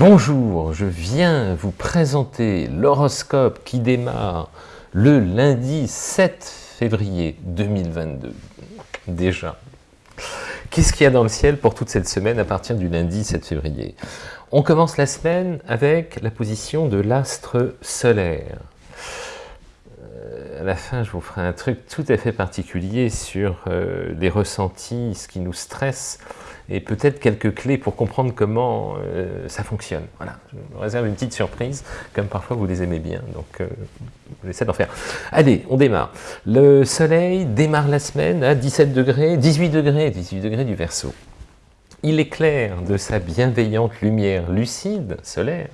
Bonjour, je viens vous présenter l'horoscope qui démarre le lundi 7 février 2022. Déjà. Qu'est-ce qu'il y a dans le ciel pour toute cette semaine à partir du lundi 7 février? On commence la semaine avec la position de l'astre solaire. À la fin, je vous ferai un truc tout à fait particulier sur euh, les ressentis, ce qui nous stresse, et peut-être quelques clés pour comprendre comment euh, ça fonctionne. Voilà, je vous réserve une petite surprise, comme parfois vous les aimez bien, donc euh, j'essaie d'en faire. Allez, on démarre. Le soleil démarre la semaine à 17 degrés, 18 degrés, 18 degrés du Verseau. Il éclaire de sa bienveillante lumière lucide, solaire,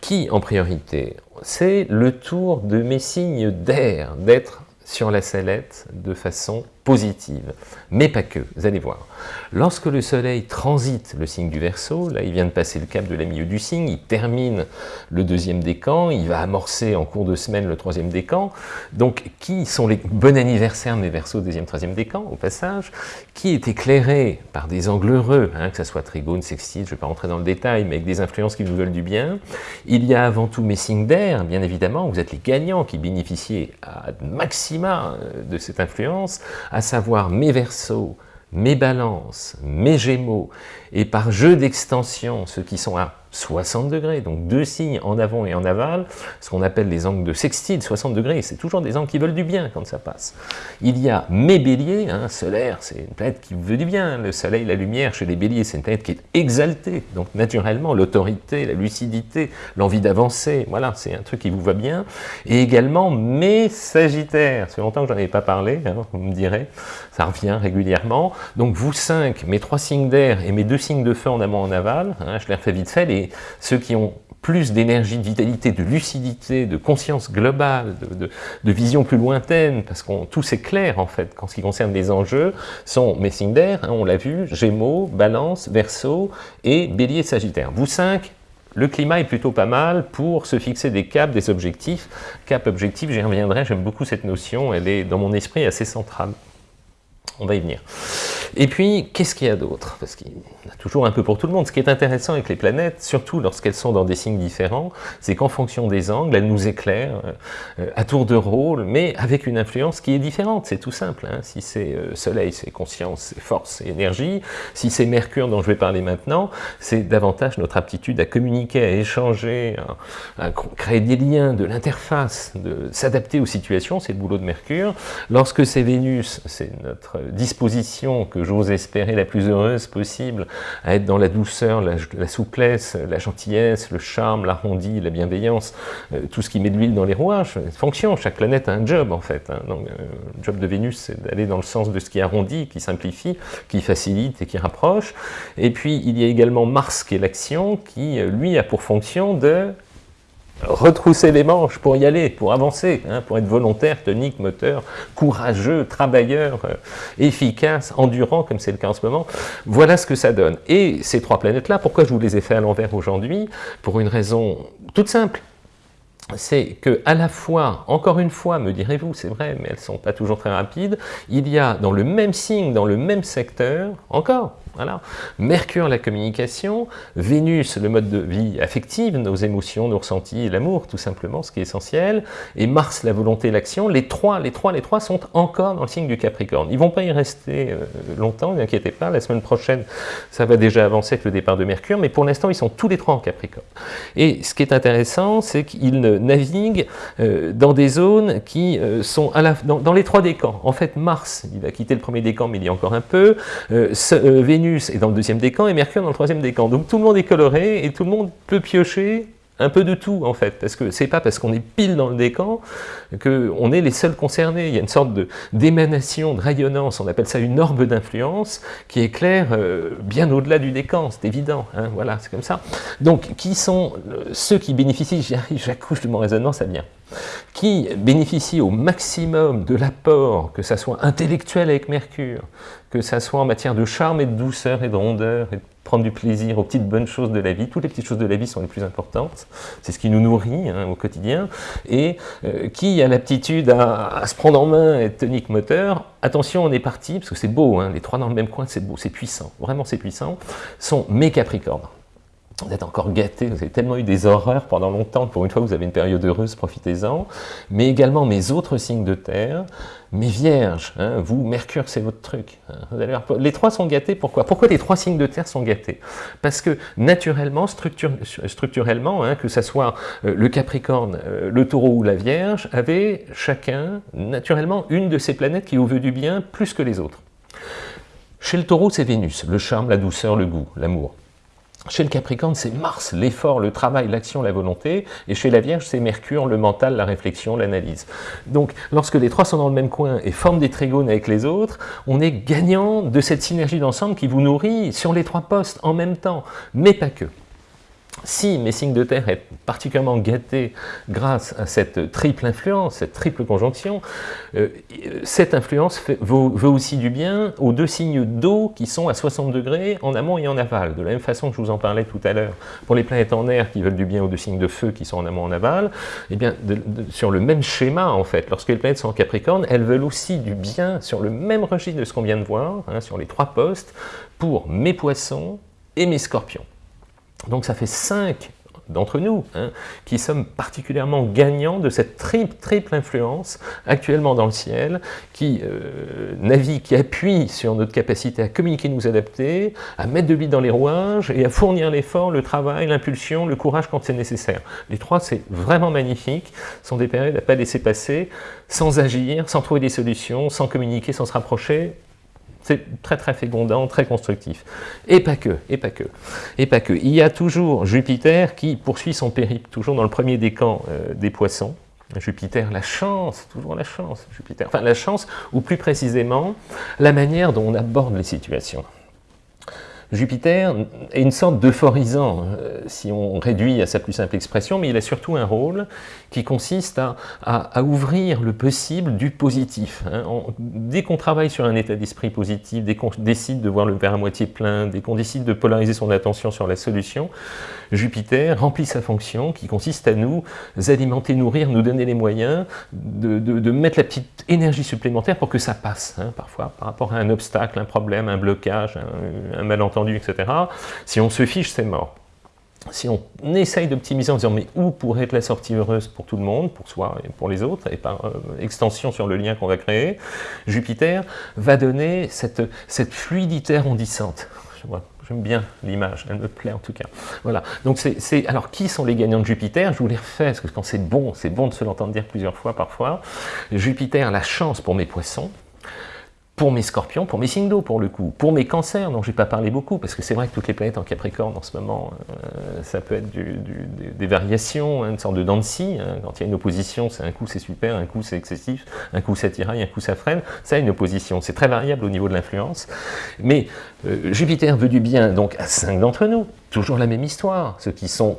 qui, en priorité, c'est le tour de mes signes d'air, d'être sur la sellette de façon positive, mais pas que, vous allez voir. Lorsque le soleil transite le signe du Verseau, là il vient de passer le cap de la milieu du signe, il termine le deuxième décan, il va amorcer en cours de semaine le troisième décan, donc qui sont les bons anniversaires des Verseaux deuxième, troisième décan, au passage, qui est éclairé par des angles heureux, hein, que ce soit trigone, sextile, je ne vais pas rentrer dans le détail, mais avec des influences qui vous veulent du bien. Il y a avant tout mes signes d'air, bien évidemment, vous êtes les gagnants qui bénéficiez à maxima euh, de cette influence, à savoir mes versos, mes balances, mes gémeaux, et par jeu d'extension, ceux qui sont à 60 degrés, donc deux signes en avant et en aval, ce qu'on appelle les angles de sextile, 60 degrés, c'est toujours des angles qui veulent du bien quand ça passe. Il y a mes béliers, hein, solaire, c'est une planète qui veut du bien, le soleil, la lumière, chez les béliers, c'est une planète qui est exaltée, donc naturellement, l'autorité, la lucidité, l'envie d'avancer, voilà, c'est un truc qui vous va bien, et également mes sagittaires, fait longtemps que j'en avais pas parlé, hein, vous me direz, ça revient régulièrement, donc vous cinq, mes trois signes d'air et mes deux signes de feu en amont en aval, hein, je les refais vite fait, les ceux qui ont plus d'énergie, de vitalité, de lucidité, de conscience globale, de, vision plus lointaine, parce qu'on tout c'est clair en fait, en ce qui concerne les enjeux, sont Messinger, hein, on l'a vu, Gémeaux, Balance, Verseau et Bélier, Sagittaire. Vous cinq, le climat est plutôt pas mal pour se fixer des caps, des objectifs. Cap, objectif, j'y reviendrai, j'aime beaucoup cette notion, elle est dans mon esprit assez centrale. On va y venir. Et puis, qu'est-ce qu'il y a d'autre? Parce qu'il y a toujours un peu pour tout le monde. Ce qui est intéressant avec les planètes, surtout lorsqu'elles sont dans des signes différents, c'est qu'en fonction des angles, elles nous éclairent euh, à tour de rôle, mais avec une influence qui est différente. C'est tout simple. Hein. Si c'est euh, Soleil, c'est conscience, c'est force, c'est énergie. Si c'est Mercure, dont je vais parler maintenant, c'est davantage notre aptitude à communiquer, à échanger, à, créer des liens, de l'interface, de s'adapter aux situations. C'est le boulot de Mercure. Lorsque c'est Vénus, c'est notre disposition que j'ose espérer la plus heureuse possible, à être dans la douceur, la, souplesse, la gentillesse, le charme, l'arrondi, la bienveillance, euh, tout ce qui met de l'huile dans les rouages, fonction, chaque planète a un job en fait. Hein. Donc, euh, le job de Vénus, c'est d'aller dans le sens de ce qui arrondit, qui simplifie, qui facilite et qui rapproche. Et puis, il y a également Mars qui est l'action, qui, euh, lui, a pour fonction de retrousser les manches pour y aller, pour avancer, hein, pour être volontaire, tonique, moteur, courageux, travailleur, euh, efficace, endurant, comme c'est le cas en ce moment. Voilà ce que ça donne. Et ces trois planètes-là, pourquoi je vous les ai fait à l'envers aujourd'hui? Pour une raison toute simple c'est que à la fois, encore une fois, me direz-vous, c'est vrai, mais elles ne sont pas toujours très rapides, il y a dans le même signe, dans le même secteur, encore, voilà. Mercure, la communication, Vénus, le mode de vie affective, nos émotions, nos ressentis, l'amour, tout simplement, ce qui est essentiel, et Mars, la volonté, l'action, les trois, les trois, les trois sont encore dans le signe du Capricorne. Ils ne vont pas y rester euh, longtemps, ne inquiétez pas, la semaine prochaine, ça va déjà avancer avec le départ de Mercure, mais pour l'instant, ils sont tous les trois en Capricorne. Et ce qui est intéressant, c'est qu'ils naviguent euh, dans des zones qui euh, sont dans, les trois décans. En fait, Mars, il va quitter le premier décan, mais il y a encore un peu, Vénus est dans le deuxième décan et Mercure dans le troisième décan. Donc tout le monde est coloré et tout le monde peut piocher un peu de tout en fait, parce que c'est pas parce qu'on est pile dans le décan qu'on est les seuls concernés. Il y a une sorte d'émanation, de, rayonnance, on appelle ça une orbe d'influence, qui éclaire euh, bien au-delà du décan, c'est évident, hein, voilà, c'est comme ça. Donc, qui sont euh, ceux qui bénéficient, j'accouche de mon raisonnement, ça vient, qui bénéficient au maximum de l'apport, que ça soit intellectuel avec Mercure, que ça soit en matière de charme et de douceur et de rondeur et prendre du plaisir aux petites bonnes choses de la vie. Toutes les petites choses de la vie sont les plus importantes. C'est ce qui nous nourrit hein, au quotidien. Et euh, qui a l'aptitude à, se prendre en main, être tonique moteur, attention, on est parti, parce que c'est beau, hein, les trois dans le même coin, c'est beau, c'est puissant, vraiment c'est puissant, sont mes Capricornes. Vous êtes encore gâté, vous avez tellement eu des horreurs pendant longtemps, pour une fois vous avez une période heureuse, profitez-en, mais également mes autres signes de terre, mes vierges, hein, vous, Mercure, c'est votre truc. Les trois sont gâtés, pourquoi? Pourquoi les trois signes de terre sont gâtés? Parce que naturellement, structurellement, hein, que ce soit euh, le Capricorne, euh, le Taureau ou la Vierge, avaient chacun, naturellement, une de ces planètes qui veut du bien plus que les autres. Chez le Taureau, c'est Vénus, le charme, la douceur, le goût, l'amour. Chez le Capricorne, c'est Mars, l'effort, le travail, l'action, la volonté. Et chez la Vierge, c'est Mercure, le mental, la réflexion, l'analyse. Donc, lorsque les trois sont dans le même coin et forment des trigones avec les autres, on est gagnant de cette synergie d'ensemble qui vous nourrit sur les trois postes en même temps, mais pas que. Si mes signes de terre est particulièrement gâtés grâce à cette triple influence, cette triple conjonction, euh, cette influence veut, aussi du bien aux deux signes d'eau qui sont à 60 degrés en amont et en aval. De la même façon que je vous en parlais tout à l'heure, pour les planètes en air qui veulent du bien aux deux signes de feu qui sont en amont et en aval, eh sur le même schéma en fait, lorsque les planètes sont en Capricorne, elles veulent aussi du bien sur le même registre de ce qu'on vient de voir, hein, sur les trois postes, pour mes poissons et mes scorpions. Donc ça fait cinq d'entre nous, hein, qui sommes particulièrement gagnants de cette triple, influence actuellement dans le ciel, qui euh, navigue, qui appuie sur notre capacité à communiquer, nous adapter, à mettre de l'huile dans les rouages et à fournir l'effort, le travail, l'impulsion, le courage quand c'est nécessaire. Les trois, c'est vraiment magnifique, sont des périodes à ne pas laisser passer, sans agir, sans trouver des solutions, sans communiquer, sans se rapprocher, c'est très très fécondant, très constructif. Et pas que, et pas que, et pas que. Il y a toujours Jupiter qui poursuit son périple, toujours dans le premier décan euh, des poissons. Jupiter, la chance, toujours la chance, Jupiter. Enfin, la chance, ou plus précisément, la manière dont on aborde les situations. Jupiter est une sorte d'euphorisant, euh, si on réduit à sa plus simple expression, mais il a surtout un rôle qui consiste à, ouvrir le possible du positif. Hein. dès qu'on travaille sur un état d'esprit positif, dès qu'on décide de voir le verre à moitié plein, dès qu'on décide de polariser son attention sur la solution, Jupiter remplit sa fonction qui consiste à nous alimenter, nourrir, nous donner les moyens de, mettre la petite énergie supplémentaire pour que ça passe, hein, parfois, par rapport à un obstacle, un problème, un blocage, un malentendu, Si on se fiche, c'est mort si on essaye d'optimiser en disant mais où pourrait être la sortie heureuse pour tout le monde, pour soi et pour les autres, et par euh, extension sur le lien qu'on va créer, Jupiter va donner cette, cette fluidité arrondissante. J'aime bien l'image, elle me plaît en tout cas. Voilà, donc c'est... Alors qui sont les gagnants de Jupiter? Je vous les refais, parce que quand c'est bon, c'est bon de se l'entendre dire plusieurs fois parfois. Jupiter, la chance pour mes poissons, pour mes scorpions, pour mes signes d'eau pour le coup, pour mes cancers dont je n'ai pas parlé beaucoup, parce que c'est vrai que toutes les planètes en Capricorne en ce moment, euh, ça peut être des variations, hein, une sorte de dents hein. quand il y a une opposition, c'est un coup c'est super, un coup c'est excessif, un coup ça tiraille, un coup ça freine, ça une opposition, c'est très variable au niveau de l'influence, mais euh, Jupiter veut du bien donc à cinq d'entre nous, toujours la même histoire, ceux qui sont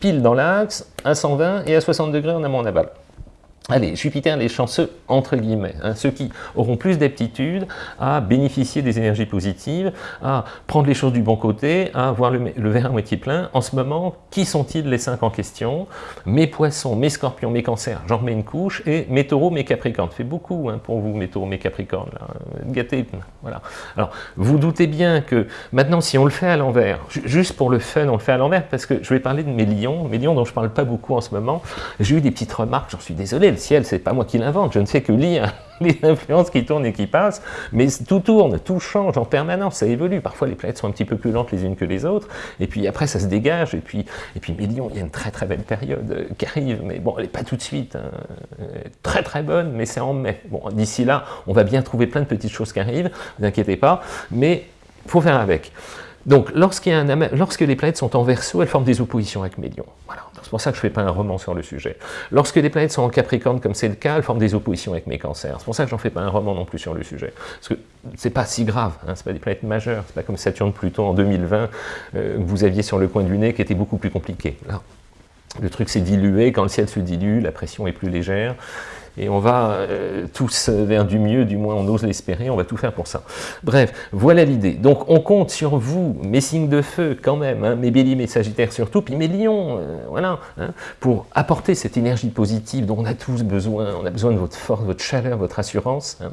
pile dans l'axe, à 120 et à 60 degrés en amont en aval. Allez, Jupiter, les chanceux, entre guillemets, hein, ceux qui auront plus d'aptitude à bénéficier des énergies positives, à prendre les choses du bon côté, à voir le, verre à moitié plein. En ce moment, qui sont-ils les cinq en question? Mes poissons, mes scorpions, mes cancers, j'en remets une couche, et mes taureaux, mes capricornes. fait beaucoup hein, pour vous, mes taureaux, mes capricornes, là. voilà. Alors, vous doutez bien que maintenant, si on le fait à l'envers, juste pour le fun, on le fait à l'envers, parce que je vais parler de mes lions, mes lions dont je ne parle pas beaucoup en ce moment, j'ai eu des petites remarques, j'en suis désolé, ciel, c'est pas moi qui l'invente, je ne fais que lire les influences qui tournent et qui passent, mais tout tourne, tout change en permanence, ça évolue. Parfois, les planètes sont un petit peu plus lentes les unes que les autres, et puis après, ça se dégage, et puis, et puis millions, il y a une très très belle période euh, qui arrive, mais bon, elle n'est pas tout de suite, hein. très très bonne, mais c'est en mai. Bon, d'ici là, on va bien trouver plein de petites choses qui arrivent, ne vous inquiétez pas, mais il faut faire avec. Donc, lorsque les planètes sont en verso, elles forment des oppositions avec Médion. Voilà. C'est pour ça que je ne fais pas un roman sur le sujet. Lorsque les planètes sont en Capricorne, comme c'est le cas, elles forment des oppositions avec mes cancers. C'est pour ça que j'en fais pas un roman non plus sur le sujet. Parce que c'est pas si grave, hein, c'est pas des planètes majeures, c'est pas comme Saturne-Pluton en 2020 euh, que vous aviez sur le coin du nez qui était beaucoup plus compliqué. Là, le truc s'est dilué, quand le ciel se dilue, la pression est plus légère, et on va euh, tous vers du mieux, du moins on ose l'espérer, on va tout faire pour ça. Bref, voilà l'idée. Donc on compte sur vous, mes signes de feu quand même, hein, mes béliers, mes sagittaires surtout, puis mes lions, euh, voilà, hein, pour apporter cette énergie positive dont on a tous besoin, on a besoin de votre force, votre chaleur, votre assurance. Hein.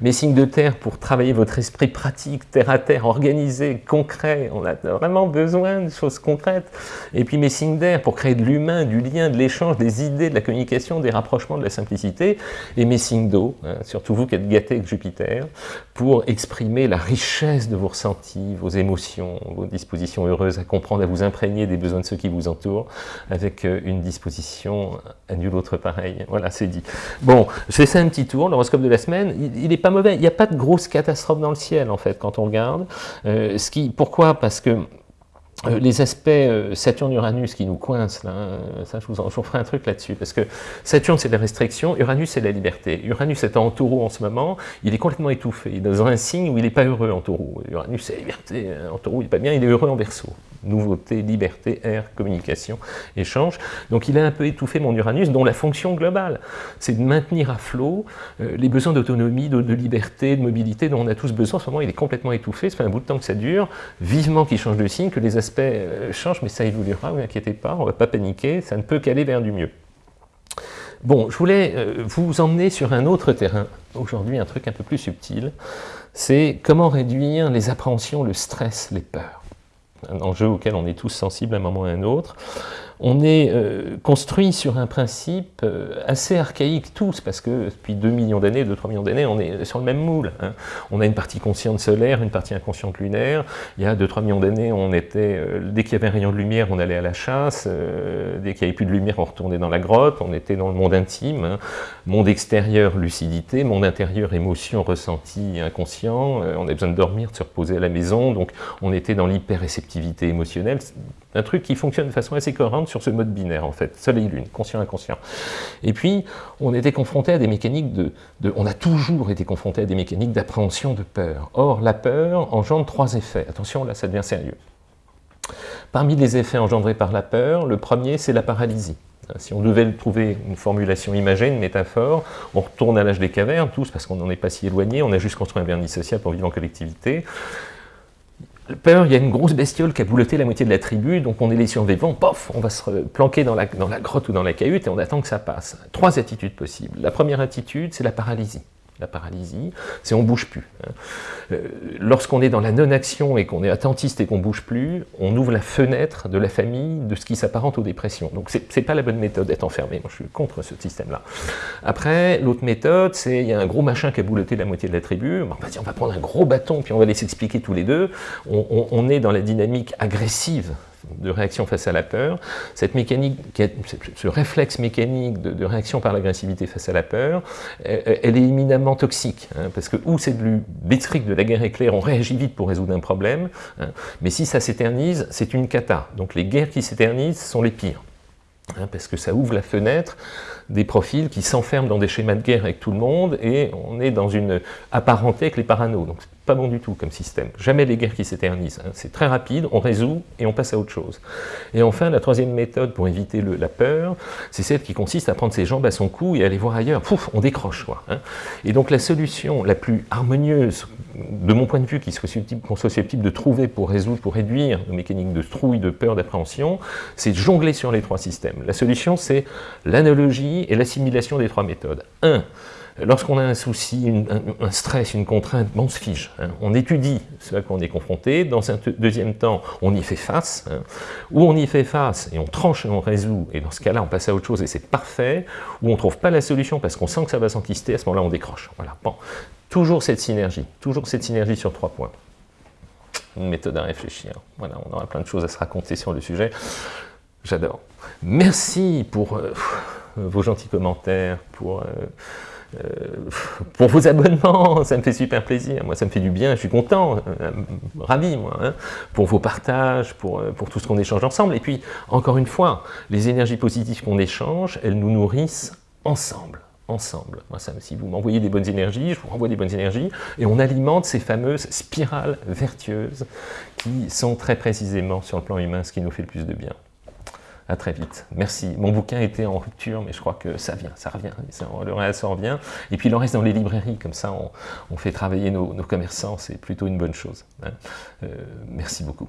Mes signes de terre pour travailler votre esprit pratique, terre à terre, organisé, concret, on a vraiment besoin de choses concrètes. Et puis mes signes d'air pour créer de l'humain, du lien, de l'échange, des idées, de la communication, des rapprochements, de la simplicité. Et mes signes d'eau, hein, surtout vous qui êtes gâtés avec Jupiter, pour exprimer la richesse de vos ressentis, vos émotions, vos dispositions heureuses à comprendre, à vous imprégner des besoins de ceux qui vous entourent, avec euh, une disposition à nul autre pareil. Voilà, c'est dit. Bon, c'est ça un petit tour, l'horoscope de la semaine, il n'est pas mauvais, il n'y a pas de grosse catastrophe dans le ciel en fait, quand on regarde. Euh, ce qui, pourquoi? Parce que euh, les aspects euh, Saturne-Uranus qui nous coincent, là, hein, ça je vous, en, ferai un truc là-dessus, parce que Saturne c'est la restriction, Uranus c'est la liberté. Uranus est en taureau en ce moment, il est complètement étouffé, il est dans un signe où il n'est pas heureux en taureau. Uranus c'est la liberté, en taureau il n'est pas bien, il est heureux en verso nouveauté, liberté, air, communication, échange. Donc il a un peu étouffé mon Uranus, dont la fonction globale, c'est de maintenir à flot euh, les besoins d'autonomie, de, liberté, de mobilité dont on a tous besoin. En ce moment, il est complètement étouffé, ça fait un bout de temps que ça dure, vivement qu'il change de signe, que les aspects euh, changent, mais ça évoluera, ne vous inquiétez pas, on ne va pas paniquer, ça ne peut qu'aller vers du mieux. Bon, je voulais euh, vous emmener sur un autre terrain, aujourd'hui un truc un peu plus subtil, c'est comment réduire les appréhensions, le stress, les peurs. Un enjeu auquel on est tous sensibles à un moment ou à un autre on est euh, construit sur un principe euh, assez archaïque tous, parce que depuis 2 millions d'années, 2-3 millions d'années, on est sur le même moule. Hein. On a une partie consciente solaire, une partie inconsciente lunaire. Il y a 2-3 millions d'années, on était, euh, dès qu'il y avait un rayon de lumière, on allait à la chasse. dès qu'il n'y avait plus de lumière, on retournait dans la grotte. On était dans le monde intime. Hein. Monde extérieur, lucidité. Monde intérieur, émotion, ressenti, inconscient. on avait besoin de dormir, de se reposer à la maison. Donc on était dans l'hyper-réceptivité émotionnelle un truc qui fonctionne de façon assez cohérente sur ce mode binaire, en fait, soleil-lune, conscient-inconscient. Et puis, on était confronté à des mécaniques de, On a toujours été confronté à des mécaniques d'appréhension de peur. Or, la peur engendre trois effets. Attention, là, ça devient sérieux. Parmi les effets engendrés par la peur, le premier, c'est la paralysie. Si on devait trouver une formulation imagée, une métaphore, on retourne à l'âge des cavernes, tous, parce qu'on n'en est pas si éloigné, on a juste construit un vernis social pour vivre en collectivité peur, il y a une grosse bestiole qui a bouloté la moitié de la tribu, donc on est les survivants, pof, on va se planquer dans la, dans la grotte ou dans la cahute et on attend que ça passe. Trois attitudes possibles. La première attitude, c'est la paralysie la paralysie, c'est on bouge plus. Hein. Euh, lorsqu'on est dans la non-action et qu'on est attentiste et qu'on bouge plus, on ouvre la fenêtre de la famille de ce qui s'apparente aux dépressions. Donc c'est pas la bonne méthode d'être enfermé, moi je suis contre ce système-là. Après, l'autre méthode, c'est il y a un gros machin qui a bouloté la moitié de la tribu, on va va prendre un gros bâton puis on va les s'expliquer tous les deux, on est dans la dynamique agressive de réaction face à la peur, cette mécanique, ce réflexe mécanique de, réaction par l'agressivité face à la peur, elle, est éminemment toxique, hein, parce que où c'est du bétrique de la guerre éclair, on réagit vite pour résoudre un problème, hein, mais si ça s'éternise, c'est une cata. Donc les guerres qui s'éternisent sont les pires, hein, parce que ça ouvre la fenêtre des profils qui s'enferment dans des schémas de guerre avec tout le monde, et on est dans une apparenté avec les paranos. Donc pas bon du tout comme système. Jamais les guerres qui s'éternisent. Hein. C'est très rapide, on résout et on passe à autre chose. Et enfin, la troisième méthode pour éviter la peur, c'est celle qui consiste à prendre ses jambes à son cou et aller voir ailleurs. Pouf, on décroche. Quoi, hein. Et donc la solution la plus harmonieuse, de mon point de vue, qu'on soit, susceptible, de trouver pour résoudre, pour réduire nos mécaniques de trouille, de peur, d'appréhension, c'est jongler sur les trois systèmes. La solution, c'est l'analogie et l'assimilation des trois méthodes. Lorsqu'on a un souci, un, stress, une contrainte, on se fige. Hein. On étudie ce à quoi on est confronté. Dans un deuxième temps, on y fait face. Hein. Ou on y fait face et on tranche et on résout. Et dans ce cas-là, on passe à autre chose et c'est parfait. Ou on ne trouve pas la solution parce qu'on sent que ça va s'enquister. À ce moment-là, on décroche. Voilà. Bon. Toujours cette synergie. Toujours cette synergie sur trois points. Une méthode à réfléchir. Voilà, on aura plein de choses à se raconter sur le sujet. J'adore. Merci pour euh, vos gentils commentaires, pour... Euh, pour vos abonnements, ça me fait super plaisir, moi ça me fait du bien, je suis content, euh, ravi moi, hein. pour vos partages, pour, euh, pour tout ce qu'on échange ensemble, et puis encore une fois, les énergies positives qu'on échange, elles nous nourrissent ensemble ensemble. Moi, si vous m'envoyez des bonnes énergies, je vous renvoie des bonnes énergies, et on alimente ces fameuses spirales vertueuses qui sont très précisément sur le plan humain ce qui nous fait le plus de bien. À très vite. Merci. Mon bouquin était en rupture, mais je crois que ça vient, ça revient. le reste revient. Et puis il en reste dans les librairies, comme ça on, fait travailler nos, commerçants, c'est plutôt une bonne chose. Hein. Euh, merci beaucoup.